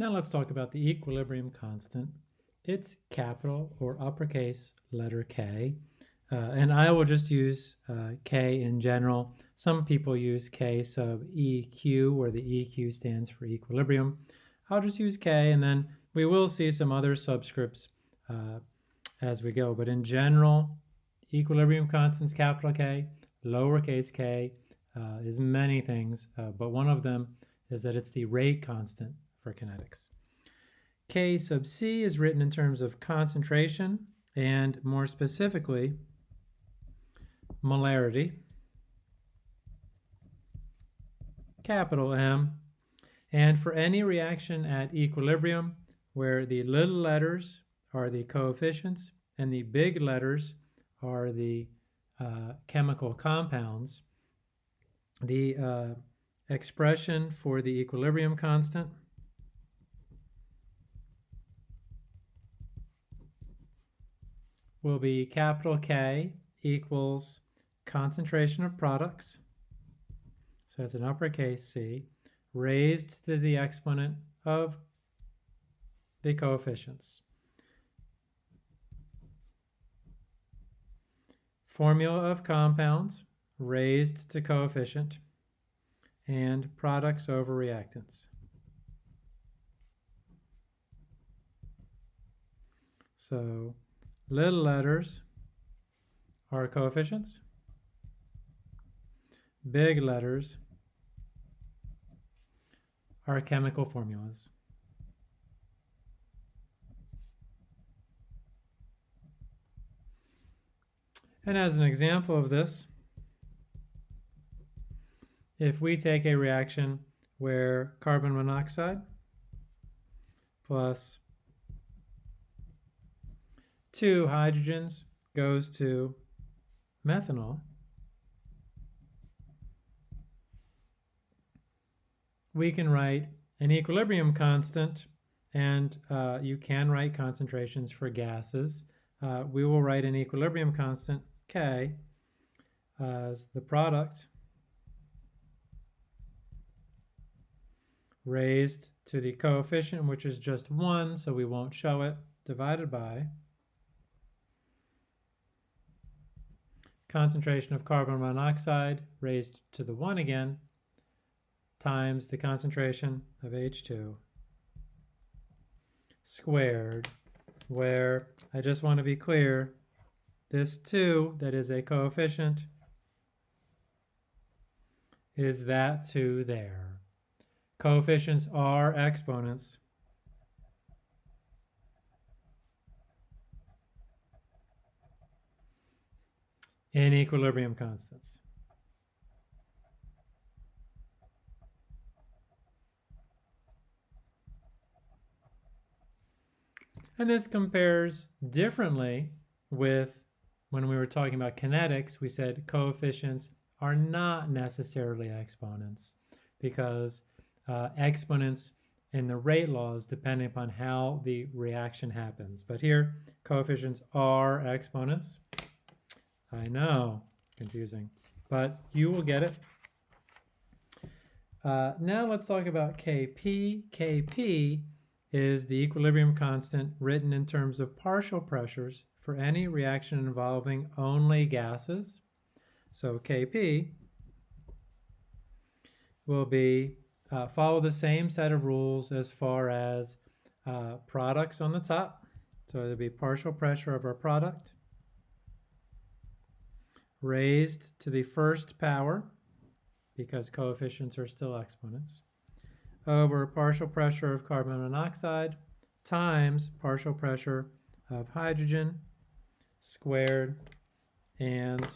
Now let's talk about the equilibrium constant. It's capital or uppercase letter K. Uh, and I will just use uh, K in general. Some people use K sub EQ, where the EQ stands for equilibrium. I'll just use K, and then we will see some other subscripts uh, as we go. But in general, equilibrium constants, capital K, lowercase k, uh, is many things, uh, but one of them is that it's the rate constant for kinetics. K sub C is written in terms of concentration and more specifically, molarity, capital M, and for any reaction at equilibrium where the little letters are the coefficients and the big letters are the uh, chemical compounds, the uh, expression for the equilibrium constant will be capital K equals concentration of products, so it's an uppercase C, raised to the exponent of the coefficients. Formula of compounds raised to coefficient and products over reactants. So little letters are coefficients. Big letters are chemical formulas. And as an example of this, if we take a reaction where carbon monoxide plus two hydrogens goes to methanol, we can write an equilibrium constant and uh, you can write concentrations for gases. Uh, we will write an equilibrium constant K as the product raised to the coefficient, which is just 1, so we won't show it, divided by concentration of carbon monoxide raised to the 1 again, times the concentration of H2 squared, where I just want to be clear, this 2 that is a coefficient is that 2 there. Coefficients are exponents. In equilibrium constants. And this compares differently with when we were talking about kinetics, we said coefficients are not necessarily exponents because uh, exponents in the rate laws depending upon how the reaction happens. But here, coefficients are exponents. I know, confusing, but you will get it. Uh, now let's talk about Kp. Kp is the equilibrium constant written in terms of partial pressures for any reaction involving only gases. So Kp will be uh, follow the same set of rules as far as uh, products on the top. So there'll be partial pressure of our product raised to the first power because coefficients are still exponents over partial pressure of carbon monoxide times partial pressure of hydrogen squared and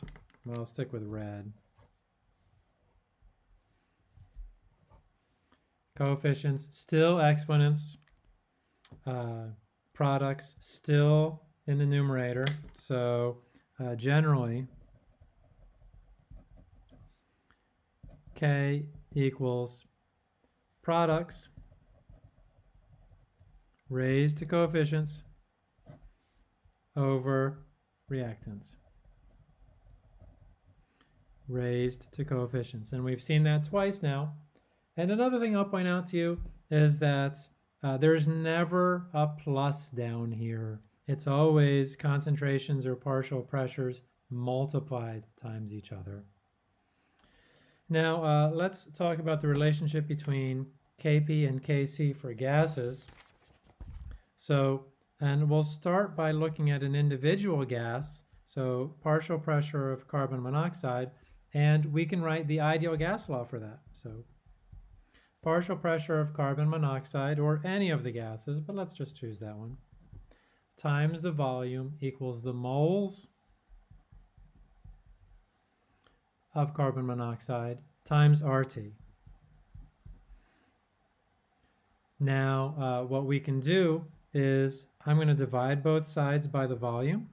well, I'll stick with red coefficients, still exponents, uh, products still in the numerator. So uh, generally, K equals products raised to coefficients over reactants raised to coefficients. And we've seen that twice now and another thing I'll point out to you is that uh, there's never a plus down here. It's always concentrations or partial pressures multiplied times each other. Now, uh, let's talk about the relationship between Kp and Kc for gases. So, and we'll start by looking at an individual gas, so partial pressure of carbon monoxide, and we can write the ideal gas law for that. So partial pressure of carbon monoxide or any of the gases, but let's just choose that one, times the volume equals the moles of carbon monoxide times RT. Now, uh, what we can do is I'm going to divide both sides by the volume.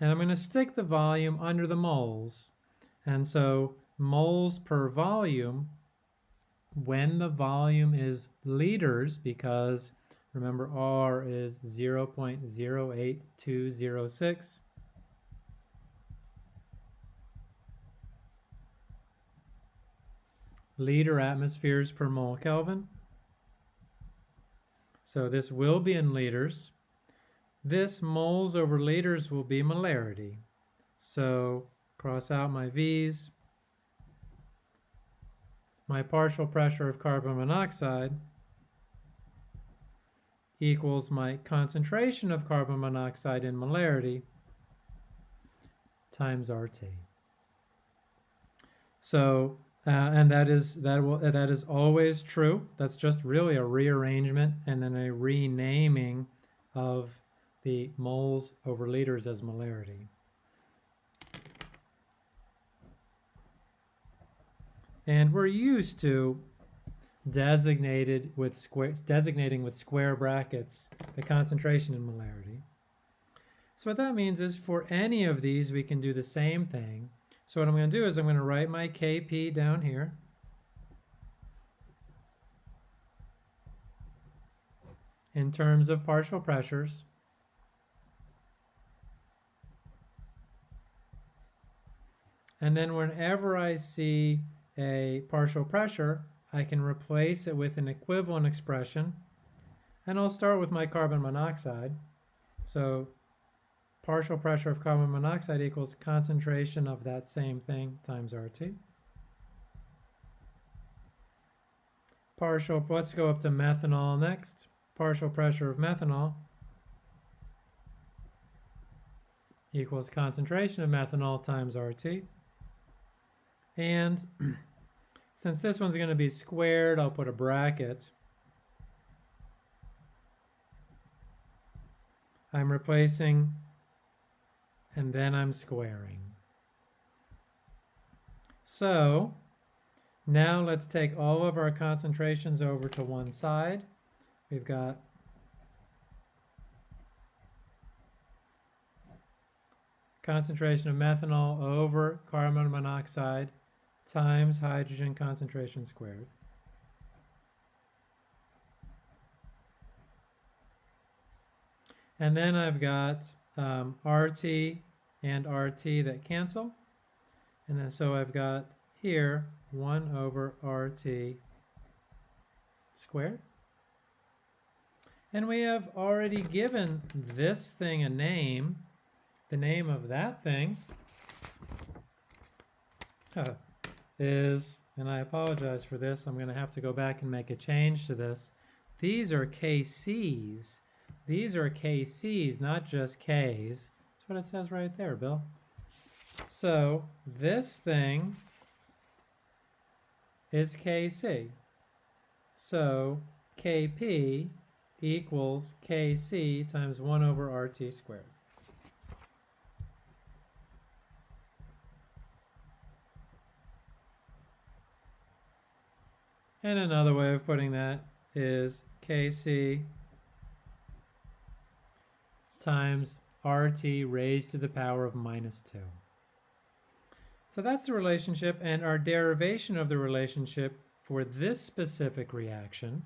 And I'm going to stick the volume under the moles. And so moles per volume when the volume is liters, because remember R is 0.08206, liter atmospheres per mole Kelvin. So this will be in liters. This moles over liters will be molarity. So cross out my V's my partial pressure of carbon monoxide equals my concentration of carbon monoxide in molarity times RT. So, uh, and that is that will that is always true. That's just really a rearrangement and then a renaming of the moles over liters as molarity. And we're used to designated with square, designating with square brackets the concentration in molarity. So what that means is for any of these, we can do the same thing. So what I'm going to do is I'm going to write my Kp down here. in terms of partial pressures. And then whenever I see a partial pressure, I can replace it with an equivalent expression. And I'll start with my carbon monoxide. So partial pressure of carbon monoxide equals concentration of that same thing times RT. Partial, let's go up to methanol next. Partial pressure of methanol equals concentration of methanol times RT. And since this one's going to be squared, I'll put a bracket. I'm replacing and then I'm squaring. So now let's take all of our concentrations over to one side. We've got concentration of methanol over carbon monoxide times hydrogen concentration squared. And then I've got um, RT and RT that cancel. And so I've got here 1 over RT squared. And we have already given this thing a name. The name of that thing is, and I apologize for this, I'm going to have to go back and make a change to this. These are KCs. These are KCs, not just Ks. That's what it says right there, Bill. So this thing is KC. So KP equals KC times 1 over RT squared. And another way of putting that is Kc times RT raised to the power of minus 2. So that's the relationship and our derivation of the relationship for this specific reaction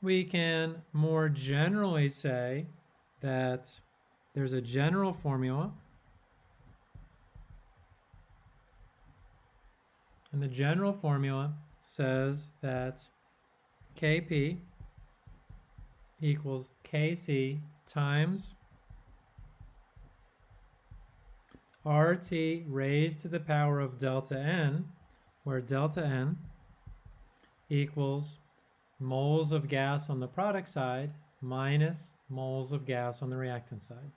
we can more generally say that there's a general formula And the general formula says that Kp equals Kc times RT raised to the power of delta N, where delta N equals moles of gas on the product side minus moles of gas on the reactant side.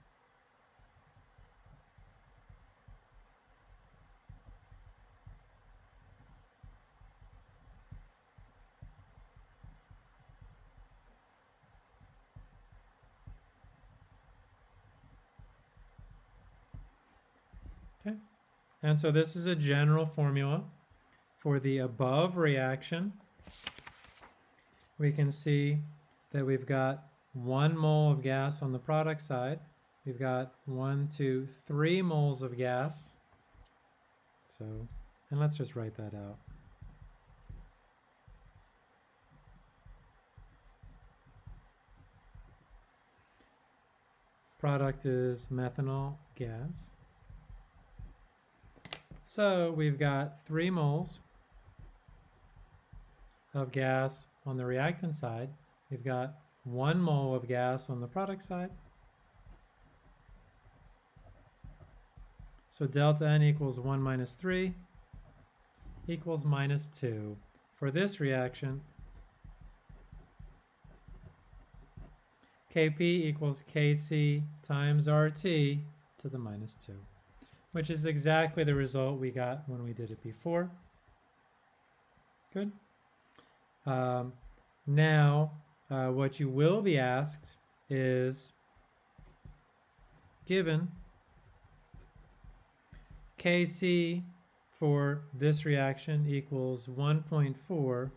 And so this is a general formula for the above reaction. We can see that we've got one mole of gas on the product side. We've got one, two, three moles of gas. So, and let's just write that out. Product is methanol gas. So we've got three moles of gas on the reactant side. We've got one mole of gas on the product side. So delta N equals 1 minus 3 equals minus 2. For this reaction, Kp equals Kc times RT to the minus 2, which is exactly the result we got when we did it before. Good. Um, now, uh, what you will be asked is given Kc for this reaction equals 1.4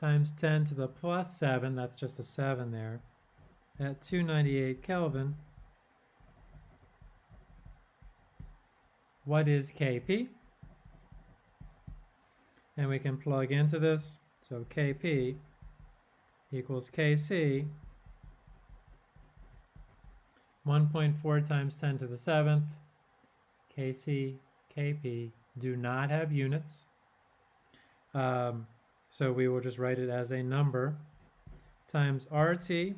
times 10 to the plus 7, that's just a 7 there, at 298 Kelvin. What is Kp? And we can plug into this. So Kp equals Kc 1.4 times 10 to the 7th. Kc, Kp do not have units. Um, so we will just write it as a number times RT.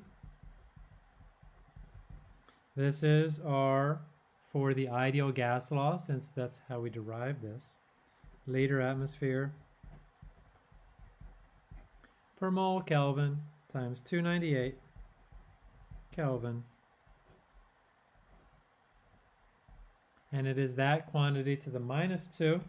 This is R for the ideal gas law, since that's how we derive this. Liter atmosphere per mole Kelvin times 298 Kelvin. And it is that quantity to the minus 2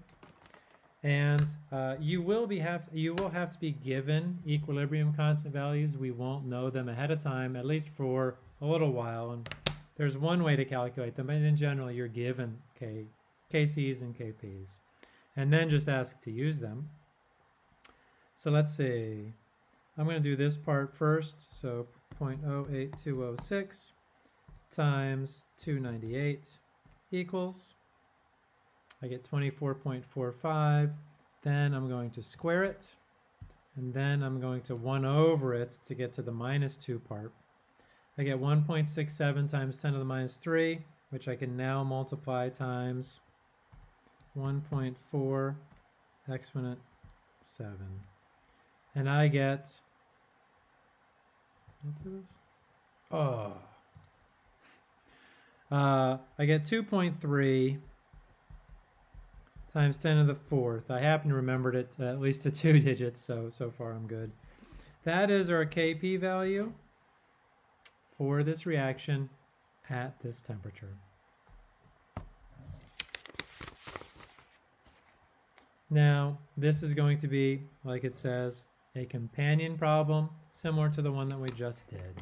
and uh, you will be have you will have to be given equilibrium constant values. We won't know them ahead of time, at least for a little while. And there's one way to calculate them, but in general, you're given K, KCs and KPs, and then just ask to use them. So let's see. I'm going to do this part first. So 0.08206 times 298 equals I get 24.45. Then I'm going to square it. And then I'm going to 1 over it to get to the minus 2 part. I get 1.67 times 10 to the minus 3, which I can now multiply times 1.4 exponent 7. And I get, oh, uh, I get 2.3 times 10 to the fourth. I happen to remembered it at least to two digits, so so far I'm good. That is our Kp value for this reaction at this temperature. Now, this is going to be, like it says, a companion problem similar to the one that we just did.